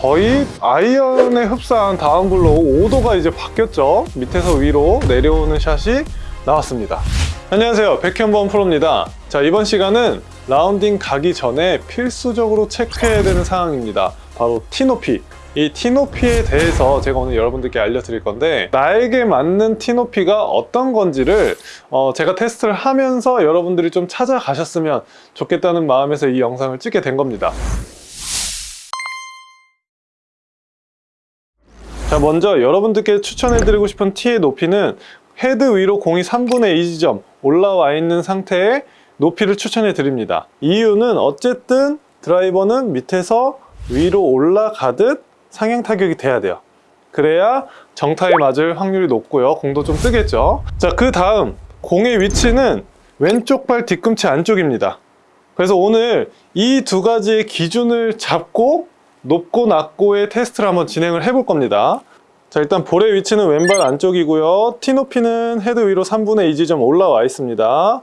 거의 아이언에 흡사한 다운블로우 5도가 이제 바뀌었죠. 밑에서 위로 내려오는 샷이 나왔습니다. 안녕하세요. 백현범 프로입니다. 자 이번 시간은 라운딩 가기 전에 필수적으로 체크해야 되는 상황입니다. 바로 티높이. 이 티높이에 대해서 제가 오늘 여러분들께 알려드릴 건데 나에게 맞는 티높이가 어떤 건지를 어, 제가 테스트를 하면서 여러분들이 좀 찾아가셨으면 좋겠다는 마음에서 이 영상을 찍게 된 겁니다 자 먼저 여러분들께 추천해드리고 싶은 티의 높이는 헤드 위로 공이 3분의 2 지점 올라와 있는 상태의 높이를 추천해 드립니다. 이유는 어쨌든 드라이버는 밑에서 위로 올라가듯 상향 타격이 돼야 돼요. 그래야 정타에 맞을 확률이 높고요. 공도 좀 뜨겠죠? 자그 다음 공의 위치는 왼쪽 발 뒤꿈치 안쪽입니다. 그래서 오늘 이 두 가지의 기준을 잡고 높고 낮고의 테스트를 한번 진행을 해볼 겁니다. 자 일단 볼의 위치는 왼발 안쪽이고요. 티 높이는 헤드 위로 3분의 2 지점 올라와 있습니다.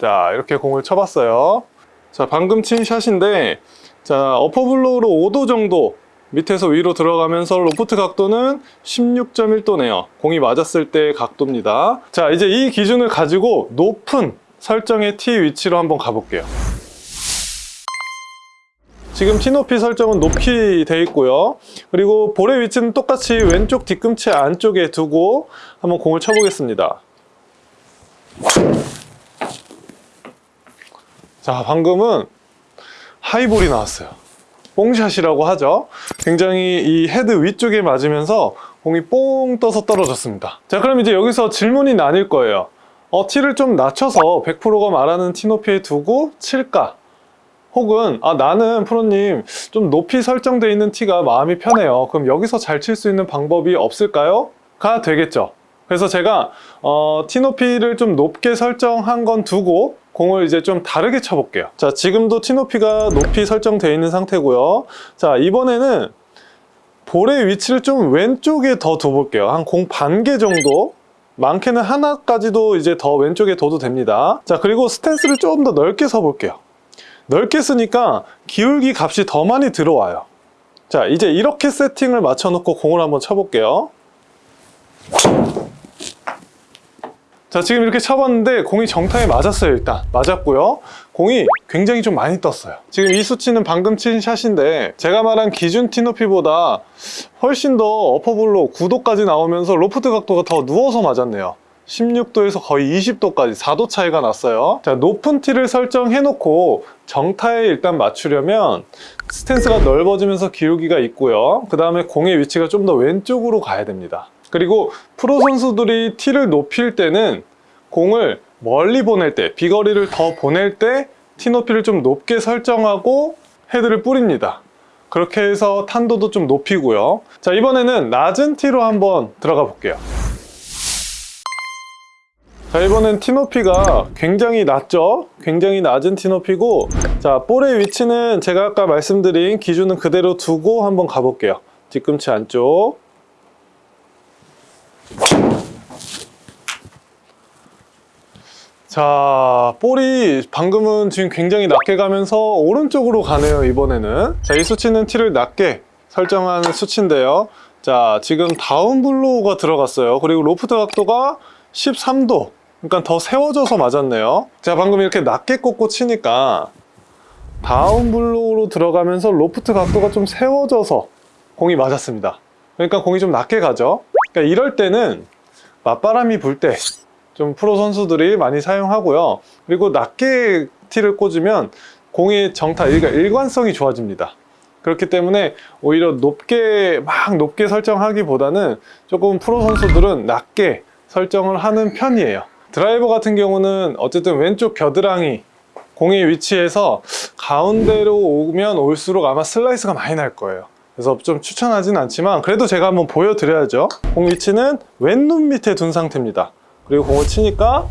자 이렇게 공을 쳐봤어요. 자 방금 친 샷인데 자 어퍼블로우로 5도 정도 밑에서 위로 들어가면서 로프트 각도는 16.1도네요. 공이 맞았을 때 각도입니다. 자 이제 이 기준을 가지고 높은 설정의 티 위치로 한번 가볼게요 지금 티 높이 설정은 높이 돼 있고요. 그리고 볼의 위치는 똑같이 왼쪽 뒤꿈치 안쪽에 두고 한번 공을 쳐보겠습니다. 자 방금은 하이볼이 나왔어요. 뽕샷이라고 하죠. 굉장히 이 헤드 위쪽에 맞으면서 공이 뽕 떠서 떨어졌습니다. 자 그럼 이제 여기서 질문이 나뉠 거예요. 어, 티를 좀 낮춰서 100%가 말하는 티 높이에 두고 칠까 혹은 아 나는 프로님 좀 높이 설정되어 있는 티가 마음이 편해요. 그럼 여기서 잘 칠 수 있는 방법이 없을까요? 가 되겠죠. 그래서 제가 어, 티 높이를 좀 높게 설정한 건 두고 공을 이제 좀 다르게 쳐볼게요. 자 지금도 티 높이가 높이 설정되어 있는 상태고요. 자 이번에는 볼의 위치를 좀 왼쪽에 더 둬볼게요. 한 공 반 개 정도. 많게는 하나까지도 이제 더 왼쪽에 둬도 됩니다. 자 그리고 스탠스를 조금 더 넓게 서볼게요 넓게 쓰니까 기울기 값이 더 많이 들어와요. 자 이제 이렇게 세팅을 맞춰 놓고 공을 한번 쳐볼게요. 자 지금 이렇게 쳐봤는데 공이 정타에 맞았어요 일단. 맞았고요. 공이 굉장히 좀 많이 떴어요. 지금 이 수치는 방금 친 샷인데 제가 말한 기준 티 높이보다 훨씬 더 어퍼볼로 9도까지 나오면서 로프트 각도가 더 누워서 맞았네요 16도에서 거의 20도까지 4도 차이가 났어요. 자 높은 티를 설정해 놓고 정타에 일단 맞추려면 스탠스가 넓어지면서 기울기가 있고요. 그 다음에 공의 위치가 좀 더 왼쪽으로 가야 됩니다. 그리고 프로 선수들이 티를 높일 때는 공을 멀리 보낼 때 비거리를 더 보낼 때 티 높이를 좀 높게 설정하고 헤드를 뿌립니다. 그렇게 해서 탄도도 좀 높이고요. 자 이번에는 낮은 티로 한번 들어가 볼게요 자 이번엔 티 높이가 굉장히 낮죠? 굉장히 낮은 티 높이고 자 볼의 위치는 제가 아까 말씀드린 기준은 그대로 두고 한번 가볼게요. 뒤꿈치 안쪽. 자 볼이 방금은 지금 굉장히 낮게 가면서 오른쪽으로 가네요 이번에는. 자이 수치는 티를 낮게 설정하는 수치인데요. 자 지금 다운블로우가 들어갔어요. 그리고 로프트 각도가 13도 그러니까 더 세워져서 맞았네요. 자 방금 이렇게 낮게 꽂고 치니까 down blow로 들어가면서 로프트 각도가 좀 세워져서 공이 맞았습니다. 그러니까 공이 좀 낮게 가죠. 그러니까 이럴 때는 맞바람이 불 때 좀 프로 선수들이 많이 사용하고요. 그리고 낮게 티를 꽂으면 공의 정타 그러니까 일관성이 좋아집니다. 그렇기 때문에 오히려 높게 막 높게 설정하기보다는 조금 프로 선수들은 낮게 설정을 하는 편이에요 드라이버 같은 경우는 어쨌든 왼쪽 겨드랑이 공의 위치에서 가운데로 오면 올수록 아마 슬라이스가 많이 날 거예요. 그래서 좀 추천하진 않지만 그래도 제가 한번 보여드려야죠. 공 위치는 왼눈 밑에 둔 상태입니다. 그리고 공을 치니까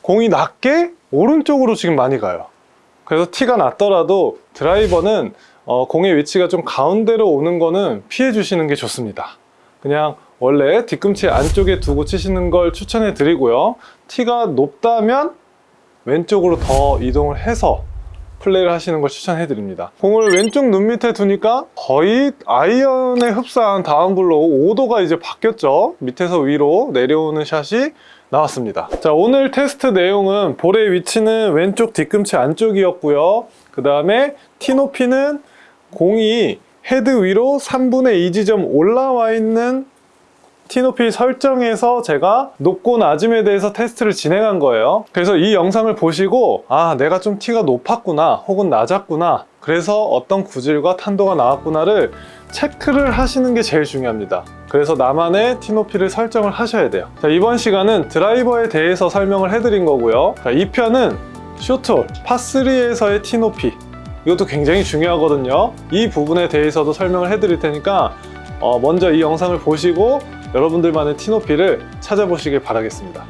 공이 낮게 오른쪽으로 지금 많이 가요. 그래서 티가 낮더라도 드라이버는 어, 공의 위치가 좀 가운데로 오는 거는 피해 주시는 게 좋습니다. 그냥 원래 뒤꿈치 안쪽에 두고 치시는 걸 추천해 드리고요 티가 높다면 왼쪽으로 더 이동을 해서 플레이를 하시는 걸 추천해 드립니다. 공을 왼쪽 눈 밑에 두니까 거의 아이언에 흡사한 down blow 궤도가 이제 바뀌었죠. 밑에서 위로 내려오는 샷이 나왔습니다. 자, 오늘 테스트 내용은 볼의 위치는 왼쪽 뒤꿈치 안쪽이었고요. 그 다음에 티 높이는 공이 헤드 위로 3분의 2 지점 올라와 있는 티높이 설정에서 제가 높고 낮음에 대해서 테스트를 진행한 거예요. 그래서 이 영상을 보시고 아 내가 좀 티가 높았구나 혹은 낮았구나 그래서 어떤 구질과 탄도가 나왔구나를 체크를 하시는 게 제일 중요합니다. 그래서 나만의 티높이를 설정을 하셔야 돼요. 자, 이번 시간은 드라이버에 대해서 설명을 해드린 거고요. 자, 이 편은 쇼트홀 파3에서의 티높이 이것도 굉장히 중요하거든요. 이 부분에 대해서도 설명을 해드릴 테니까 어, 먼저 이 영상을 보시고 여러분들만의 티높이를 찾아보시길 바라겠습니다.